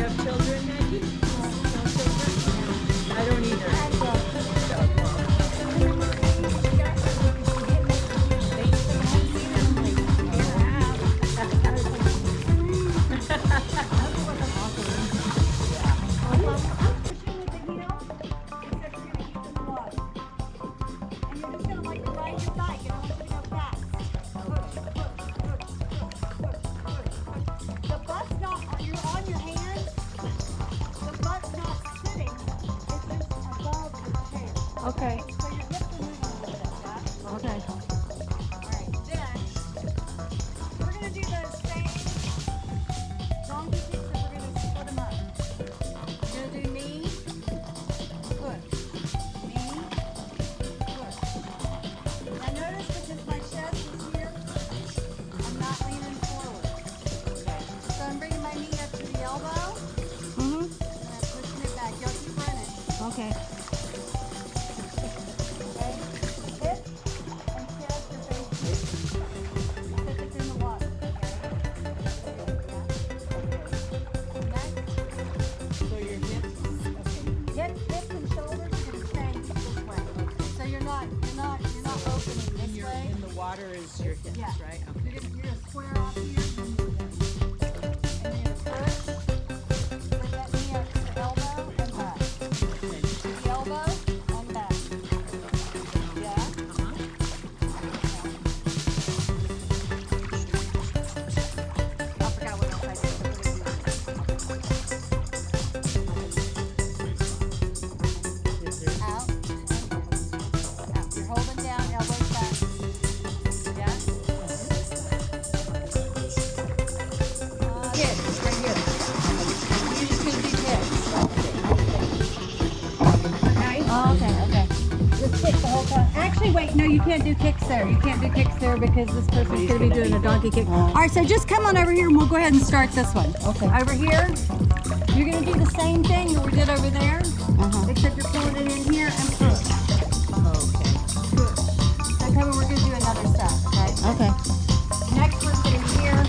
you have children now? Okay. We're gonna do those same long pieces we're gonna put them up. Gonna do knee, hook. Knee, hook. And notice that if my chest is here, I'm not leaning forward. Okay. So I'm bringing my knee up to the elbow. Mm-hmm. And pushing it back. Y'all keep running. Okay? Water is your hips, Yeah. right? You're gonna, you're gonna you can't do kicks there. You can't do kicks there because this person's gonna be doing a donkey kick. All right, so just come on over here and we'll go ahead and start this one. Okay. Over here, you're gonna do the same thing that we did over there, Uh-huh. except you're pulling it in here and push, Okay. push. So come on, we're gonna do another set, okay? Okay. Next one's gonna be here.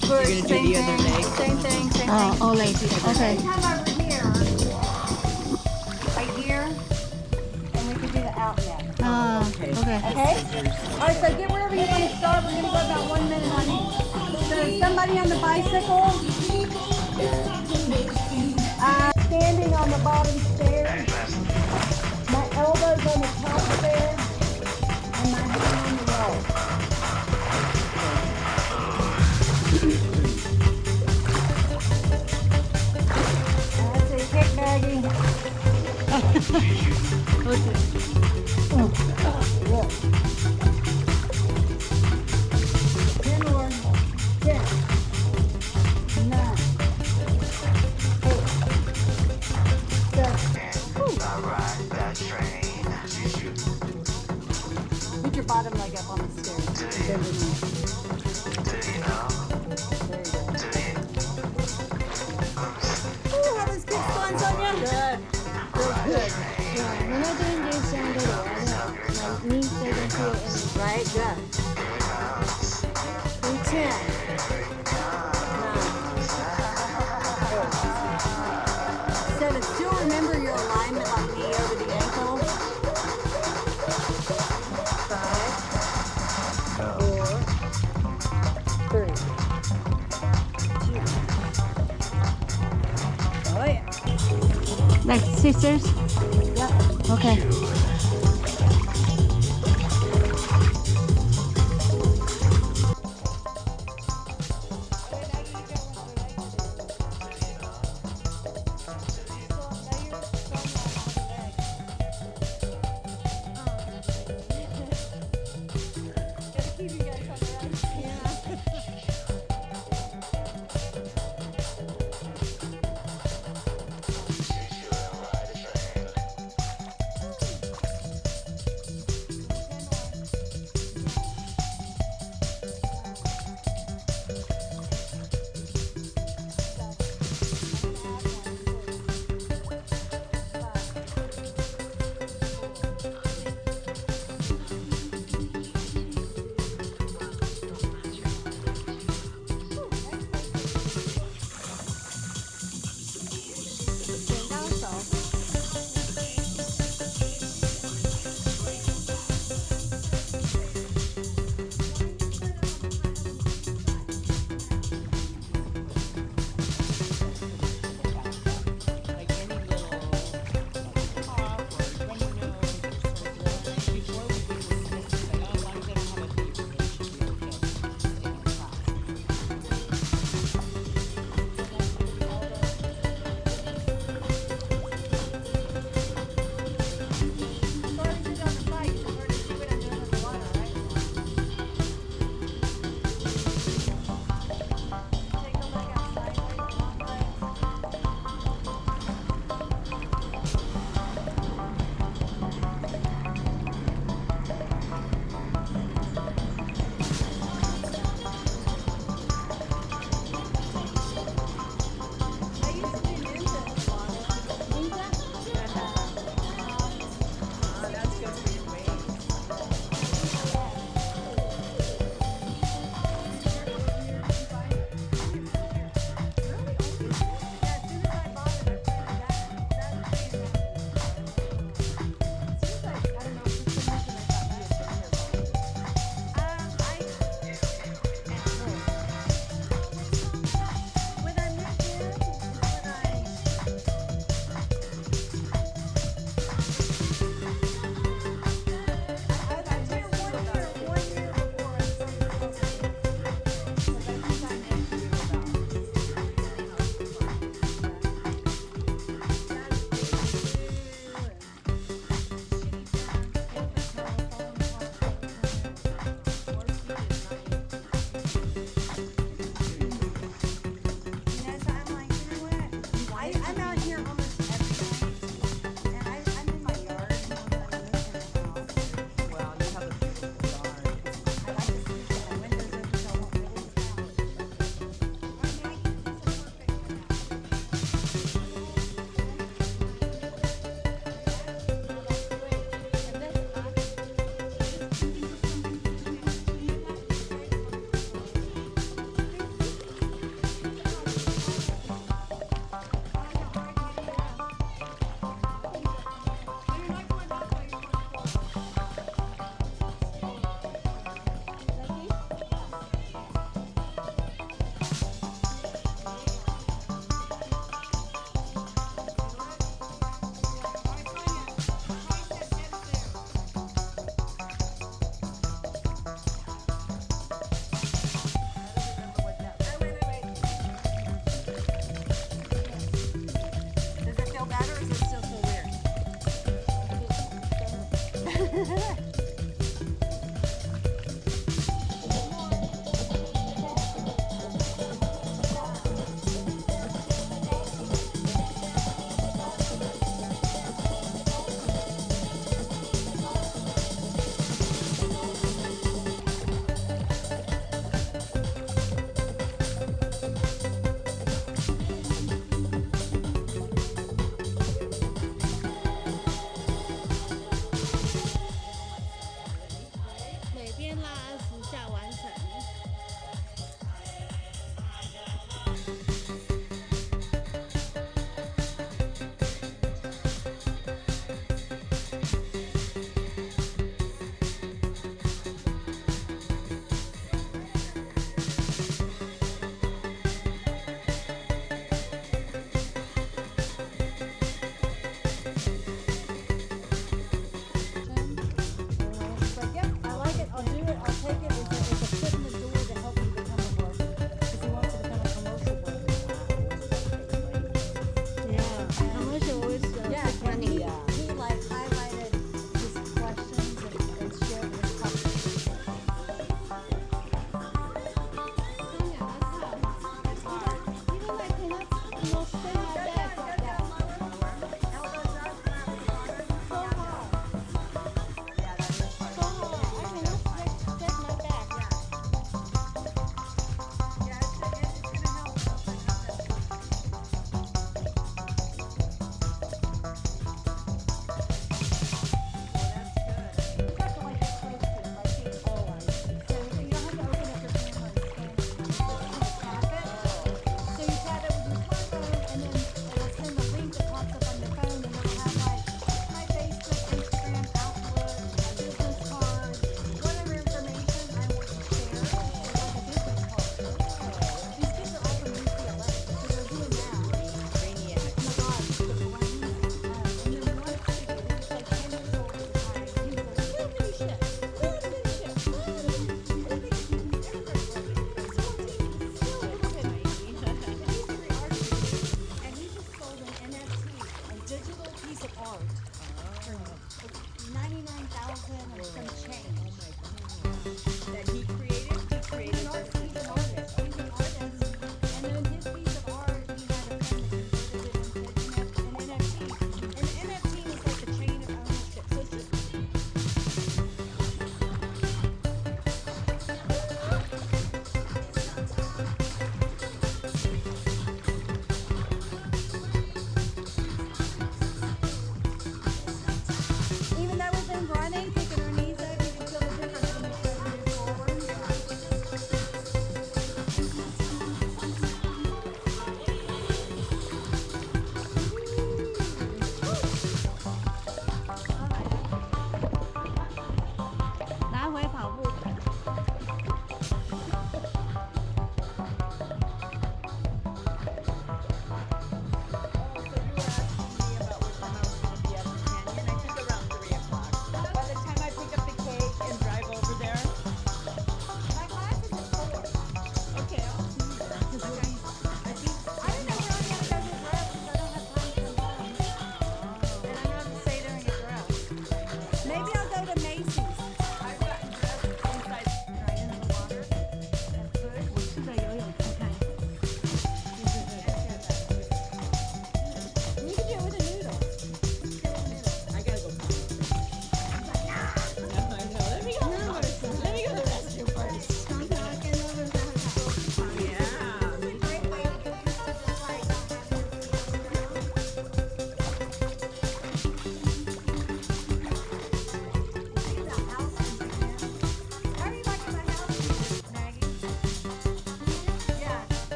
Push, You're gonna do same the other thing, leg? Same thing, same Oh, thing. all legs. Okay. Okay. All right, so get wherever you want to start. We're going to go about one minute on each. So somebody on the bicycle, uh, standing on the bottom stair, Like sisters? Yeah. Okay.